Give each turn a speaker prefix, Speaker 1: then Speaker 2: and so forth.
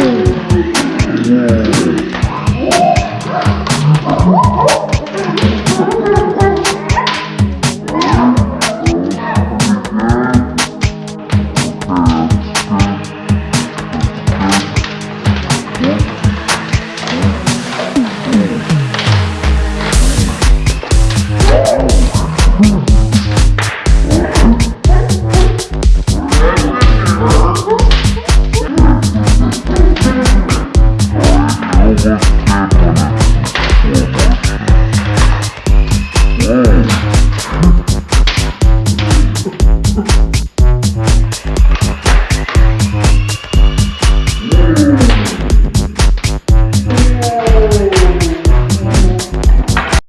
Speaker 1: Yeah. that.